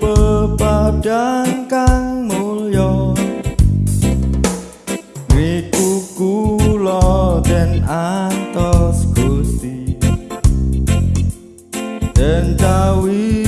pepadang kang mulya. Niku kula den antos gusti. Den tawis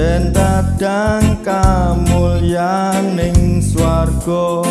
Yen dadang kamulyaning swarga.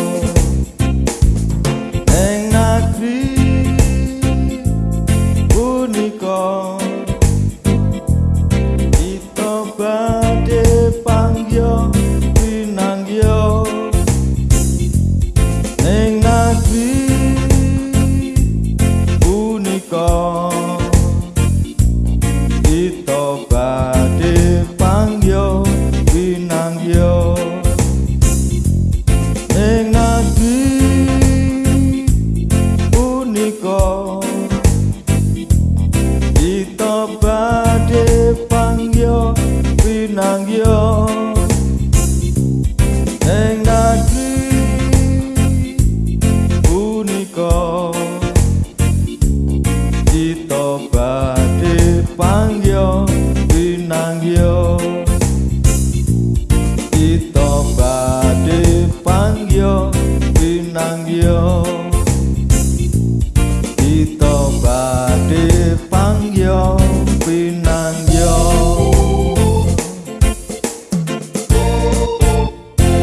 Dito badi pangyo